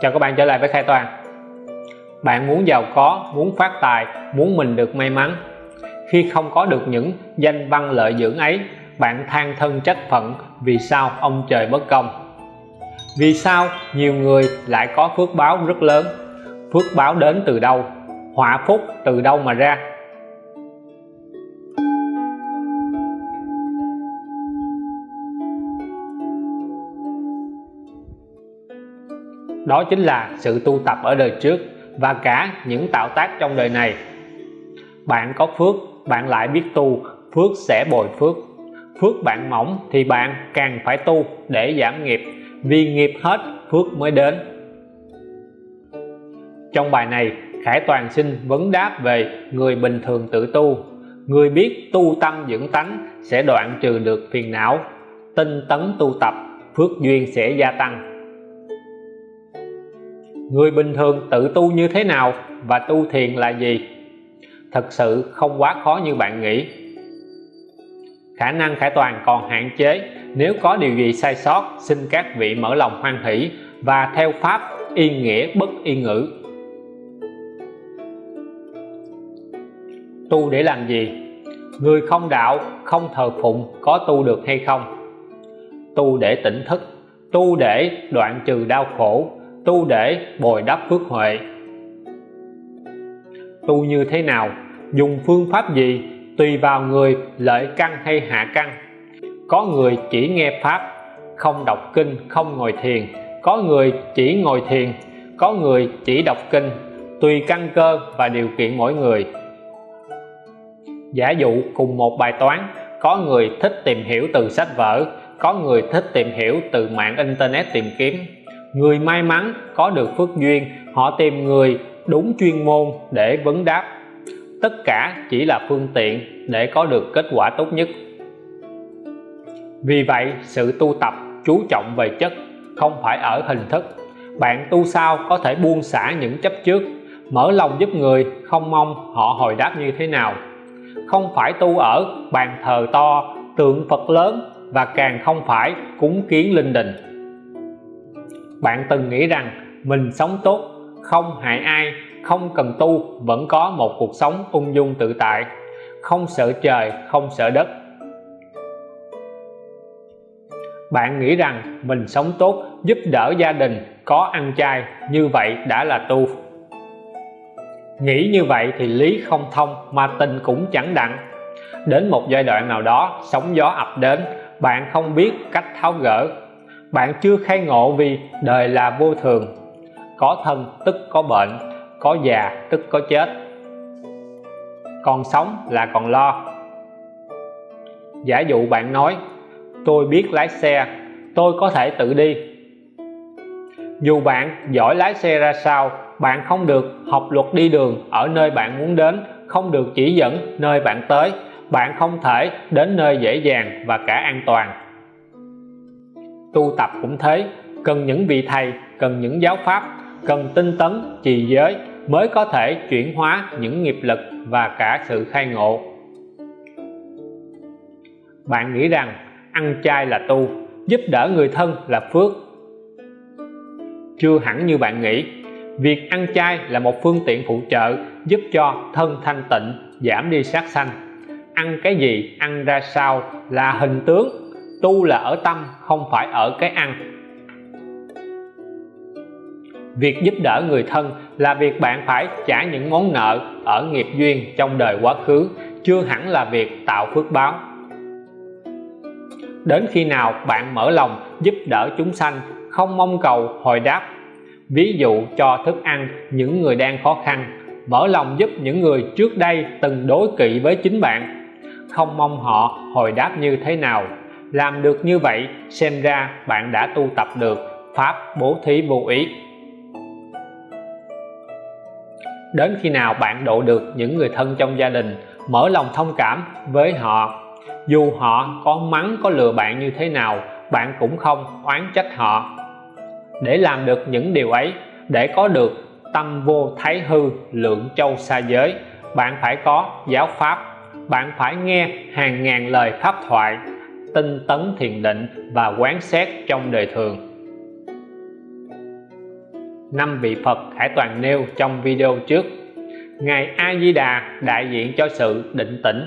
chào các bạn trở lại với khai toàn. Bạn muốn giàu có, muốn phát tài, muốn mình được may mắn. Khi không có được những danh văn lợi dưỡng ấy, bạn than thân trách phận vì sao ông trời bất công. Vì sao nhiều người lại có phước báo rất lớn? Phước báo đến từ đâu? Họa phúc từ đâu mà ra? Đó chính là sự tu tập ở đời trước và cả những tạo tác trong đời này. Bạn có phước, bạn lại biết tu, phước sẽ bồi phước. Phước bạn mỏng thì bạn càng phải tu để giảm nghiệp, vì nghiệp hết, phước mới đến. Trong bài này, Khải Toàn xin vấn đáp về người bình thường tự tu. Người biết tu tâm dưỡng tánh sẽ đoạn trừ được phiền não, tinh tấn tu tập, phước duyên sẽ gia tăng người bình thường tự tu như thế nào và tu thiền là gì? Thật sự không quá khó như bạn nghĩ. Khả năng khải toàn còn hạn chế. Nếu có điều gì sai sót, xin các vị mở lòng hoan hỷ và theo pháp yên nghĩa bất yên ngữ. Tu để làm gì? Người không đạo, không thờ phụng có tu được hay không? Tu để tỉnh thức. Tu để đoạn trừ đau khổ tu để bồi đắp phước huệ. Tu như thế nào? Dùng phương pháp gì? Tùy vào người, lợi căn hay hạ căn. Có người chỉ nghe pháp, không đọc kinh, không ngồi thiền. Có người chỉ ngồi thiền, có người chỉ đọc kinh. Tùy căn cơ và điều kiện mỗi người. Giả dụ cùng một bài toán, có người thích tìm hiểu từ sách vở, có người thích tìm hiểu từ mạng internet tìm kiếm người may mắn có được phước duyên, họ tìm người đúng chuyên môn để vấn đáp. Tất cả chỉ là phương tiện để có được kết quả tốt nhất. Vì vậy, sự tu tập chú trọng về chất không phải ở hình thức. Bạn tu sao có thể buông xả những chấp trước, mở lòng giúp người không mong họ hồi đáp như thế nào. Không phải tu ở bàn thờ to, tượng Phật lớn và càng không phải cúng kiến linh đình bạn từng nghĩ rằng mình sống tốt, không hại ai, không cần tu, vẫn có một cuộc sống ung dung tự tại. Không sợ trời, không sợ đất. Bạn nghĩ rằng mình sống tốt giúp đỡ gia đình, có ăn chay, như vậy đã là tu. Nghĩ như vậy thì lý không thông mà tình cũng chẳng đặng. Đến một giai đoạn nào đó, sóng gió ập đến, bạn không biết cách tháo gỡ bạn chưa khai ngộ vì đời là vô thường. Có thân tức có bệnh, có già tức có chết. Còn sống là còn lo. Giả dụ bạn nói, tôi biết lái xe, tôi có thể tự đi. Dù bạn giỏi lái xe ra sao, bạn không được học luật đi đường ở nơi bạn muốn đến, không được chỉ dẫn nơi bạn tới. Bạn không thể đến nơi dễ dàng và cả an toàn tu tập cũng thế. Cần những vị thầy, cần những giáo pháp, cần tinh tấn, trì giới mới có thể chuyển hóa những nghiệp lực và cả sự khai ngộ. Bạn nghĩ rằng ăn chay là tu, giúp đỡ người thân là phước. Chưa hẳn như bạn nghĩ, việc ăn chay là một phương tiện phụ trợ giúp cho thân thanh tịnh, giảm đi sát sanh. Ăn cái gì ăn ra sao là hình tướng tu là ở tâm, không phải ở cái ăn. Việc giúp đỡ người thân là việc bạn phải trả những món nợ ở nghiệp duyên trong đời quá khứ, chưa hẳn là việc tạo phước báo. Đến khi nào bạn mở lòng giúp đỡ chúng sanh, không mong cầu hồi đáp. Ví dụ cho thức ăn những người đang khó khăn, mở lòng giúp những người trước đây từng đối kỵ với chính bạn. Không mong họ hồi đáp như thế nào làm được như vậy, xem ra bạn đã tu tập được pháp bố thí vô ý. Đến khi nào bạn độ được những người thân trong gia đình, mở lòng thông cảm với họ. Dù họ có mắng, có lừa bạn như thế nào, bạn cũng không oán trách họ. Để làm được những điều ấy, để có được tâm vô thái hư, lượng châu xa giới, bạn phải có giáo pháp, bạn phải nghe hàng ngàn lời pháp thoại tinh tấn thiền định và quán xét trong đời thường. Năm vị Phật Hải Toàn nêu trong video trước, Ngài A Di Đà đại diện cho sự định tĩnh.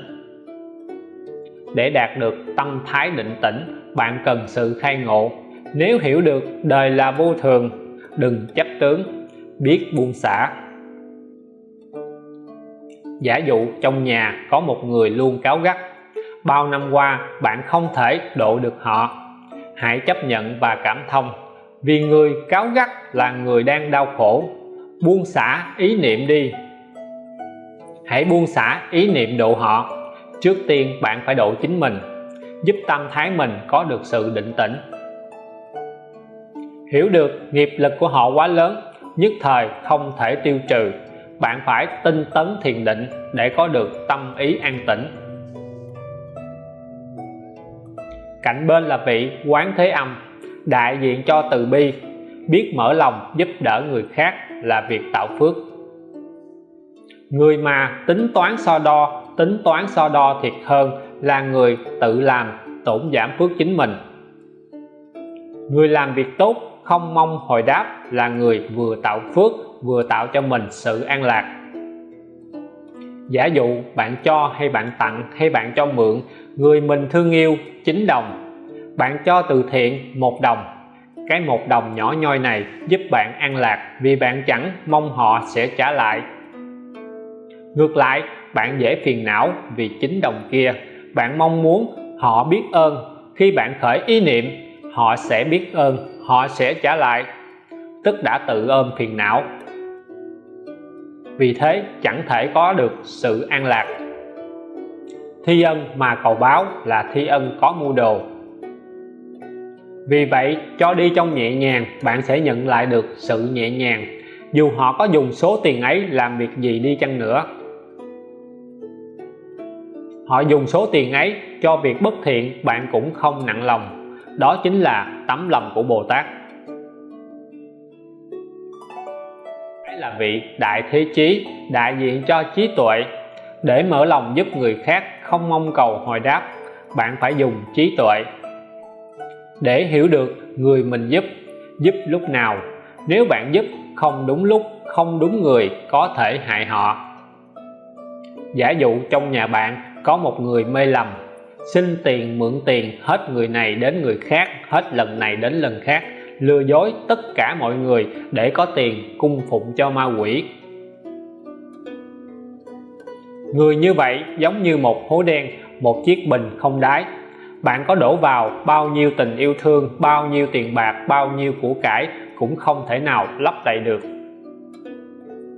Để đạt được tâm thái định tĩnh, bạn cần sự khai ngộ. Nếu hiểu được đời là vô thường, đừng chấp tướng, biết buông xả. Giả dụ trong nhà có một người luôn cáo gắt bao năm qua, bạn không thể độ được họ. Hãy chấp nhận và cảm thông. Vì người cáo gắt là người đang đau khổ. Buông xả ý niệm đi. Hãy buông xả ý niệm độ họ. Trước tiên, bạn phải độ chính mình. Giúp tâm thái mình có được sự định tĩnh. Hiểu được nghiệp lực của họ quá lớn, nhất thời không thể tiêu trừ. Bạn phải tinh tấn thiền định để có được tâm ý an tĩnh. Cạnh bên là vị quán thế âm, đại diện cho từ bi, biết mở lòng giúp đỡ người khác là việc tạo phước. Người mà tính toán so đo, tính toán so đo thiệt hơn là người tự làm, tổn giảm phước chính mình. Người làm việc tốt, không mong hồi đáp là người vừa tạo phước, vừa tạo cho mình sự an lạc. Giả dụ bạn cho hay bạn tặng hay bạn cho mượn người mình thương yêu 9 đồng. Bạn cho từ thiện một đồng. Cái một đồng nhỏ nhoi này giúp bạn an lạc vì bạn chẳng mong họ sẽ trả lại. Ngược lại, bạn dễ phiền não vì chính đồng kia. Bạn mong muốn họ biết ơn. Khi bạn khởi ý niệm, họ sẽ biết ơn, họ sẽ trả lại. Tức đã tự ôm phiền não. Vì thế, chẳng thể có được sự an lạc thi ân mà cầu báo là thi ân có mua đồ. Vì vậy, cho đi trong nhẹ nhàng, bạn sẽ nhận lại được sự nhẹ nhàng. Dù họ có dùng số tiền ấy làm việc gì đi chăng nữa. Họ dùng số tiền ấy cho việc bất thiện, bạn cũng không nặng lòng. Đó chính là tấm lòng của Bồ Tát. Ấy là vị đại thế chí, đại diện cho trí tuệ để mở lòng giúp người khác không mong cầu hồi đáp, bạn phải dùng trí tuệ. Để hiểu được người mình giúp giúp lúc nào. Nếu bạn giúp không đúng lúc, không đúng người, có thể hại họ. Giả dụ trong nhà bạn có một người mê lầm, xin tiền mượn tiền hết người này đến người khác, hết lần này đến lần khác, lừa dối tất cả mọi người để có tiền cung phụng cho ma quỷ người như vậy giống như một hố đen, một chiếc bình không đáy. Bạn có đổ vào bao nhiêu tình yêu thương, bao nhiêu tiền bạc, bao nhiêu của cải cũng không thể nào lấp đầy được.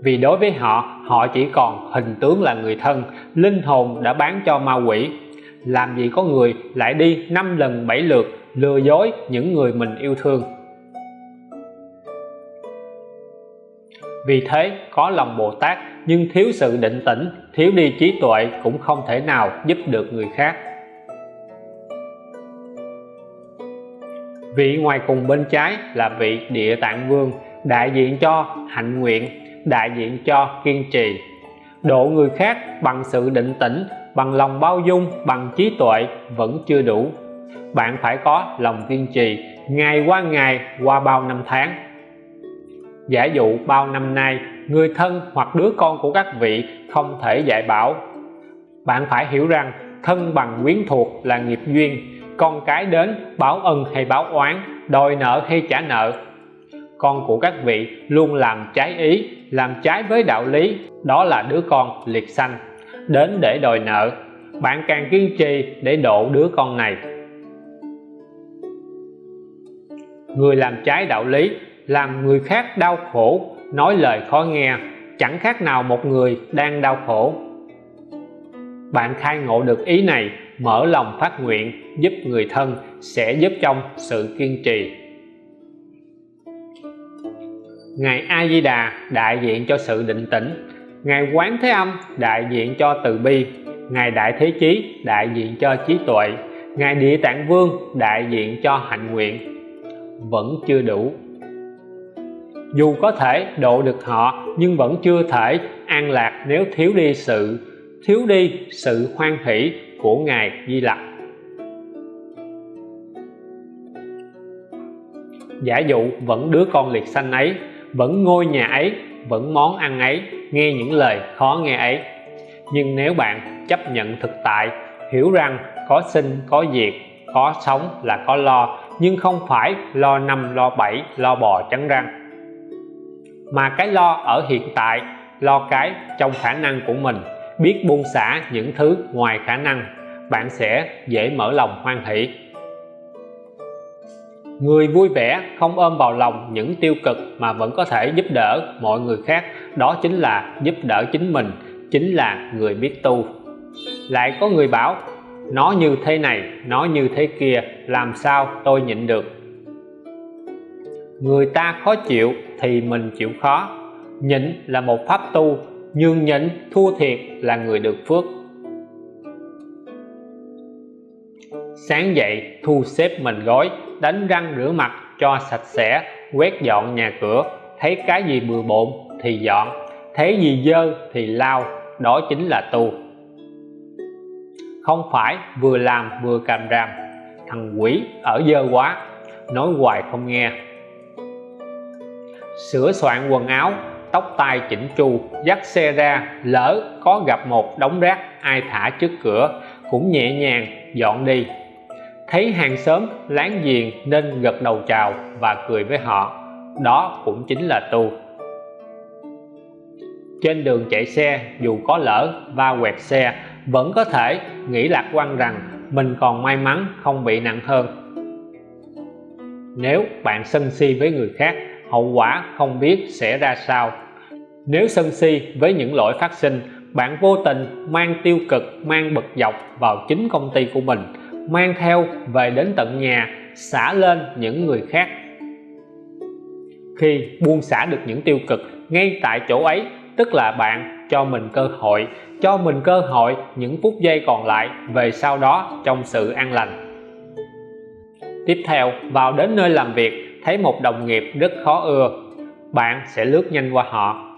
Vì đối với họ họ chỉ còn hình tướng là người thân, linh hồn đã bán cho ma quỷ. Làm gì có người lại đi năm lần bảy lượt lừa dối những người mình yêu thương? Vì thế, có lòng Bồ Tát nhưng thiếu sự định tĩnh, thiếu đi trí tuệ cũng không thể nào giúp được người khác. Vị ngoài cùng bên trái là vị địa tạng vương, đại diện cho hạnh nguyện, đại diện cho kiên trì. Độ người khác bằng sự định tĩnh, bằng lòng bao dung, bằng trí tuệ vẫn chưa đủ. Bạn phải có lòng kiên trì, ngày qua ngày, qua bao năm tháng giả dụ bao năm nay, người thân hoặc đứa con của các vị không thể dạy bảo. Bạn phải hiểu rằng thân bằng quyến thuộc là nghiệp duyên, con cái đến báo ân hay báo oán, đòi nợ hay trả nợ. Con của các vị luôn làm trái ý, làm trái với đạo lý, đó là đứa con liệt sanh, đến để đòi nợ. Bạn càng kiên trì để độ đứa con này. Người làm trái đạo lý làm người khác đau khổ, nói lời khó nghe, chẳng khác nào một người đang đau khổ. Bạn khai ngộ được ý này, mở lòng phát nguyện, giúp người thân sẽ giúp trong sự kiên trì. Ngài A Di Đà đại diện cho sự định tĩnh. Ngài Quán Thế Âm, đại diện cho từ bi. Ngài Đại Thế Chí, đại diện cho trí tuệ. Ngài Địa Tạng Vương, đại diện cho hạnh nguyện. Vẫn chưa đủ dù có thể độ được họ, nhưng vẫn chưa thể an lạc nếu thiếu đi sự, thiếu đi sự hoan hỷ của Ngài Di Lặc. Giả dụ vẫn đứa con liệt xanh ấy, vẫn ngôi nhà ấy, vẫn món ăn ấy, nghe những lời khó nghe ấy. Nhưng nếu bạn chấp nhận thực tại, hiểu rằng có sinh, có diệt, có sống là có lo, nhưng không phải lo năm, lo bảy, lo bò trắng răng mà cái lo ở hiện tại, lo cái trong khả năng của mình, biết buông xả những thứ ngoài khả năng, bạn sẽ dễ mở lòng hoan hỷ. Người vui vẻ không ôm vào lòng những tiêu cực mà vẫn có thể giúp đỡ mọi người khác, đó chính là giúp đỡ chính mình, chính là người biết tu. Lại có người bảo, nó như thế này, nó như thế kia, làm sao tôi nhịn được? Người ta khó chịu thì mình chịu khó. Nhịn là một pháp tu nhường nhịn thua thiệt là người được phước. Sáng dậy, thu xếp mình gói, đánh răng rửa mặt cho sạch sẽ, quét dọn nhà cửa. Thấy cái gì bừa bộn thì dọn, thấy gì dơ thì lau, đó chính là tu. Không phải vừa làm vừa càm ràm, thằng quỷ ở dơ quá, nói hoài không nghe sửa soạn quần áo, tóc tai chỉnh chu, dắt xe ra, lỡ có gặp một đống rác, ai thả trước cửa, cũng nhẹ nhàng dọn đi. Thấy hàng xóm láng giềng nên gật đầu chào và cười với họ. Đó cũng chính là tu. Trên đường chạy xe, dù có lỡ va quẹt xe, vẫn có thể nghĩ lạc quan rằng mình còn may mắn không bị nặng hơn. Nếu bạn sân si với người khác hậu quả không biết sẽ ra sao. Nếu sân si với những lỗi phát sinh, bạn vô tình mang tiêu cực, mang bực dọc vào chính công ty của mình, mang theo về đến tận nhà, xả lên những người khác. Khi buông xả được những tiêu cực ngay tại chỗ ấy, tức là bạn cho mình cơ hội, cho mình cơ hội những phút giây còn lại về sau đó trong sự an lành. Tiếp theo, vào đến nơi làm việc thấy một đồng nghiệp rất khó ưa. Bạn sẽ lướt nhanh qua họ.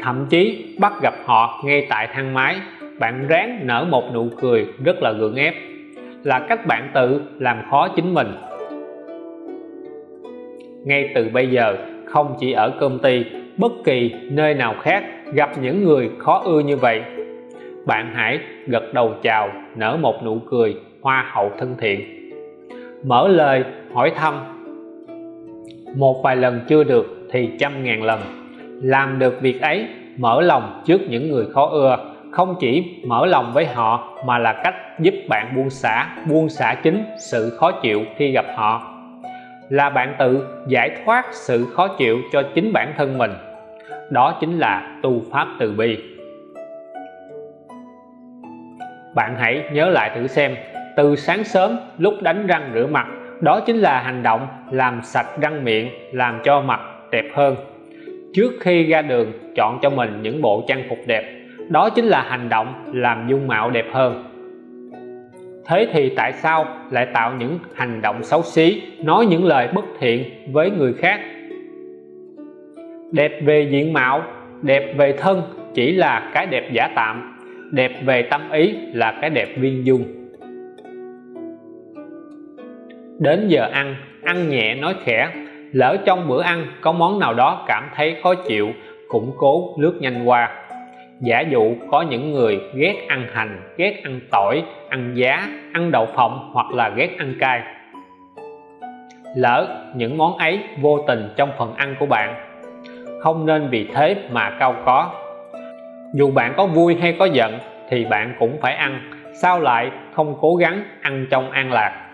Thậm chí bắt gặp họ ngay tại thang máy, bạn ráng nở một nụ cười rất là gượng ép. Là cách bạn tự làm khó chính mình. Ngay từ bây giờ, không chỉ ở công ty, bất kỳ nơi nào khác gặp những người khó ưa như vậy. Bạn hãy gật đầu chào, nở một nụ cười hoa hậu thân thiện. Mở lời, hỏi thăm một vài lần chưa được thì trăm ngàn lần. Làm được việc ấy, mở lòng trước những người khó ưa. Không chỉ mở lòng với họ, mà là cách giúp bạn buông xả buông xả chính sự khó chịu khi gặp họ. Là bạn tự giải thoát sự khó chịu cho chính bản thân mình. Đó chính là tu pháp từ bi. Bạn hãy nhớ lại thử xem, từ sáng sớm lúc đánh răng rửa mặt đó chính là hành động làm sạch răng miệng, làm cho mặt đẹp hơn. Trước khi ra đường, chọn cho mình những bộ trang phục đẹp. Đó chính là hành động làm dung mạo đẹp hơn. Thế thì tại sao lại tạo những hành động xấu xí, nói những lời bất thiện với người khác? Đẹp về diện mạo, đẹp về thân chỉ là cái đẹp giả tạm. Đẹp về tâm ý là cái đẹp viên dung đến giờ ăn ăn nhẹ nói khẽ. Lỡ trong bữa ăn có món nào đó cảm thấy khó chịu cũng cố lướt nhanh qua. Giả dụ có những người ghét ăn hành, ghét ăn tỏi, ăn giá, ăn đậu phộng hoặc là ghét ăn cay. Lỡ những món ấy vô tình trong phần ăn của bạn. Không nên vì thế mà cao có. Dù bạn có vui hay có giận thì bạn cũng phải ăn, sao lại không cố gắng ăn trong an lạc?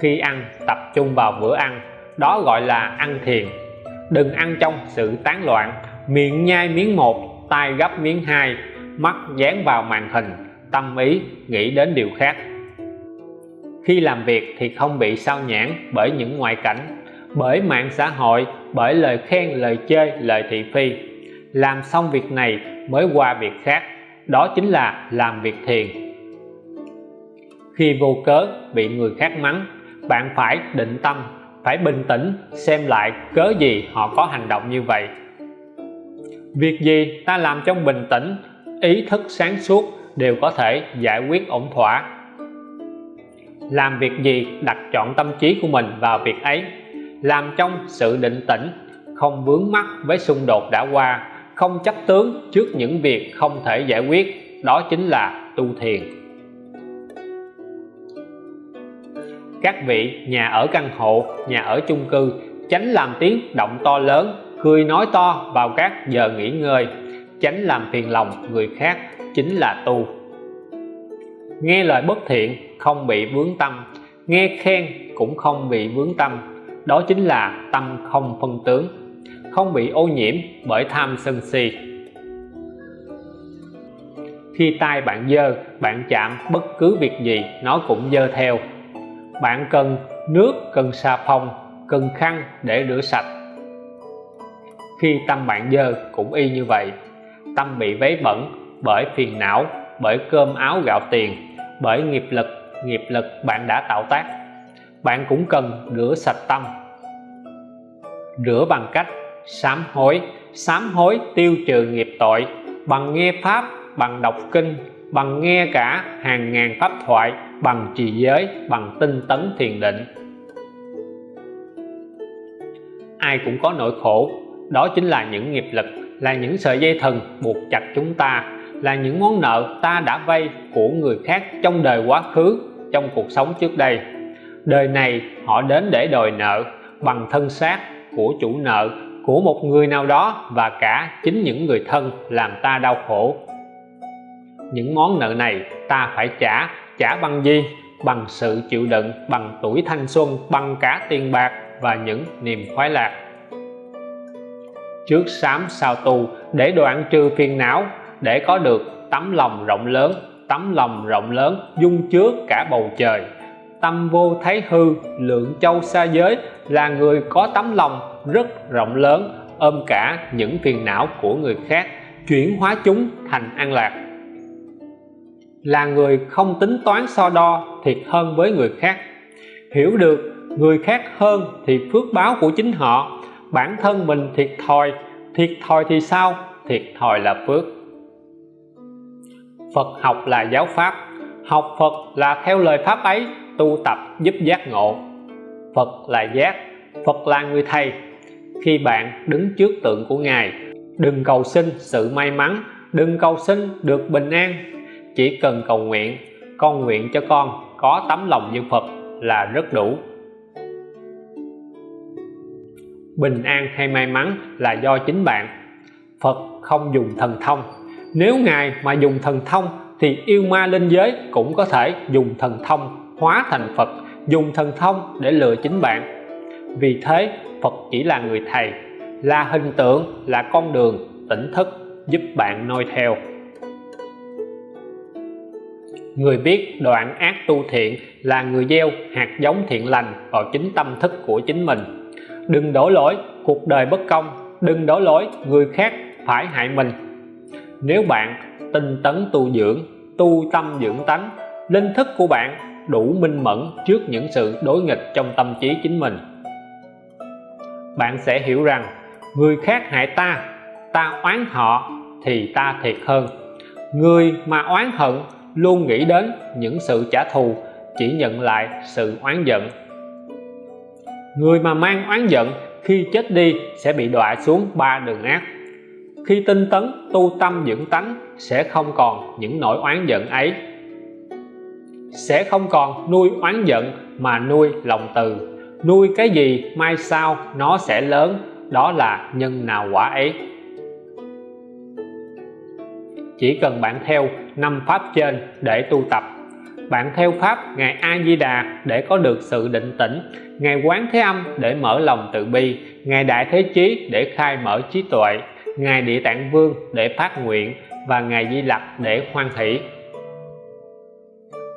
Khi ăn, tập trung vào bữa ăn. Đó gọi là ăn thiền. Đừng ăn trong sự tán loạn. Miệng nhai miếng một tay gấp miếng hai, mắt dán vào màn hình, tâm ý nghĩ đến điều khác. Khi làm việc thì không bị sao nhãn bởi những ngoại cảnh, bởi mạng xã hội, bởi lời khen, lời chơi lời thị phi. Làm xong việc này mới qua việc khác, đó chính là làm việc thiền. Khi vô cớ bị người khác mắng bạn phải định tâm, phải bình tĩnh xem lại cớ gì họ có hành động như vậy. Việc gì ta làm trong bình tĩnh, ý thức sáng suốt đều có thể giải quyết ổn thỏa. Làm việc gì đặt chọn tâm trí của mình vào việc ấy. Làm trong sự định tĩnh, không vướng mắc với xung đột đã qua, không chấp tướng trước những việc không thể giải quyết, đó chính là tu thiền. Các vị nhà ở căn hộ, nhà ở chung cư tránh làm tiếng động to lớn, cười nói to vào các giờ nghỉ ngơi. Tránh làm phiền lòng người khác chính là tu. Nghe lời bất thiện không bị vướng tâm, nghe khen cũng không bị vướng tâm. Đó chính là tâm không phân tướng, không bị ô nhiễm bởi tham sân si. Khi tay bạn dơ, bạn chạm bất cứ việc gì, nó cũng dơ theo bạn cần nước, cần xà phòng, cần khăn để rửa sạch. Khi tâm bạn dơ cũng y như vậy. Tâm bị vấy bẩn bởi phiền não, bởi cơm áo gạo tiền, bởi nghiệp lực nghiệp lực bạn đã tạo tác. Bạn cũng cần rửa sạch tâm. Rửa bằng cách sám hối sám hối tiêu trừ nghiệp tội bằng nghe pháp, bằng đọc kinh, bằng nghe cả hàng ngàn pháp thoại bằng trì giới, bằng tinh tấn thiền định. Ai cũng có nỗi khổ, đó chính là những nghiệp lực, là những sợi dây thần buộc chặt chúng ta, là những món nợ ta đã vay của người khác trong đời quá khứ, trong cuộc sống trước đây. Đời này họ đến để đòi nợ bằng thân xác của chủ nợ, của một người nào đó và cả chính những người thân làm ta đau khổ. Những món nợ này ta phải trả trả bằng gì, bằng sự chịu đựng, bằng tuổi thanh xuân, bằng cả tiền bạc và những niềm khoái lạc. Trước sám sao tu để đoạn trừ phiền não, để có được tấm lòng rộng lớn, tấm lòng rộng lớn dung chứa cả bầu trời. Tâm vô thấy hư, lượng châu xa giới, là người có tấm lòng rất rộng lớn, ôm cả những phiền não của người khác, chuyển hóa chúng thành an lạc là người không tính toán so đo thiệt hơn với người khác. Hiểu được người khác hơn thì phước báo của chính họ. Bản thân mình thiệt thòi thiệt thòi thì sao? Thiệt thòi là phước. Phật học là giáo pháp. Học Phật là theo lời pháp ấy, tu tập giúp giác ngộ. Phật là giác, Phật là người thầy. Khi bạn đứng trước tượng của Ngài, đừng cầu xin sự may mắn, đừng cầu xin được bình an chỉ cần cầu nguyện, con nguyện cho con, có tấm lòng như Phật là rất đủ. Bình an hay may mắn là do chính bạn. Phật không dùng thần thông. Nếu Ngài mà dùng thần thông thì yêu ma linh giới cũng có thể dùng thần thông hóa thành Phật, dùng thần thông để lừa chính bạn. Vì thế, Phật chỉ là người thầy, là hình tượng, là con đường, tỉnh thức giúp bạn noi theo người biết đoạn ác tu thiện là người gieo hạt giống thiện lành vào chính tâm thức của chính mình. Đừng đổ lỗi cuộc đời bất công, đừng đổ lỗi người khác phải hại mình. Nếu bạn tinh tấn tu dưỡng, tu tâm dưỡng tánh, linh thức của bạn đủ minh mẫn trước những sự đối nghịch trong tâm trí chính mình. Bạn sẽ hiểu rằng người khác hại ta ta oán họ thì ta thiệt hơn. Người mà oán hận luôn nghĩ đến những sự trả thù, chỉ nhận lại sự oán giận. Người mà mang oán giận khi chết đi sẽ bị đọa xuống ba đường ác khi tinh tấn tu tâm dưỡng tánh, sẽ không còn những nỗi oán giận ấy. Sẽ không còn nuôi oán giận mà nuôi lòng từ. Nuôi cái gì mai sau nó sẽ lớn, đó là nhân nào quả ấy. Chỉ cần bạn theo năm pháp trên để tu tập. Bạn theo pháp ngày A Di Đà để có được sự định tĩnh. Ngày quán thế âm, để mở lòng từ bi. Ngày đại thế chí, để khai mở trí tuệ. Ngày địa tạng vương, để phát nguyện. Và ngày di lặc, để hoan hỷ.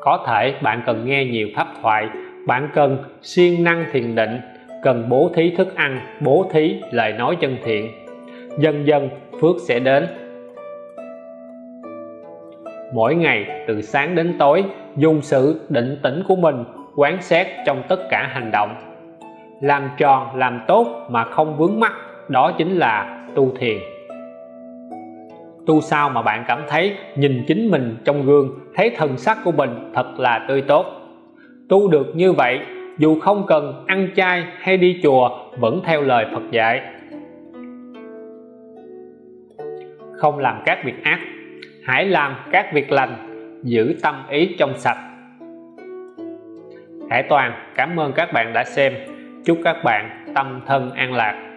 Có thể bạn cần nghe nhiều pháp thoại. Bạn cần siêng năng thiền định. Cần bố thí thức ăn, bố thí lời nói chân thiện. Dần dần, phước sẽ đến mỗi ngày từ sáng đến tối, dùng sự định tĩnh của mình quán xét trong tất cả hành động. Làm tròn, làm tốt mà không vướng mắc, đó chính là tu thiền. Tu sao mà bạn cảm thấy nhìn chính mình trong gương, thấy thần sắc của mình thật là tươi tốt? Tu được như vậy, dù không cần ăn chay hay đi chùa, vẫn theo lời Phật dạy. Không làm các việc ác hãy làm các việc lành, giữ tâm ý trong sạch. Hải Toàn, cảm ơn các bạn đã xem. Chúc các bạn tâm thân an lạc.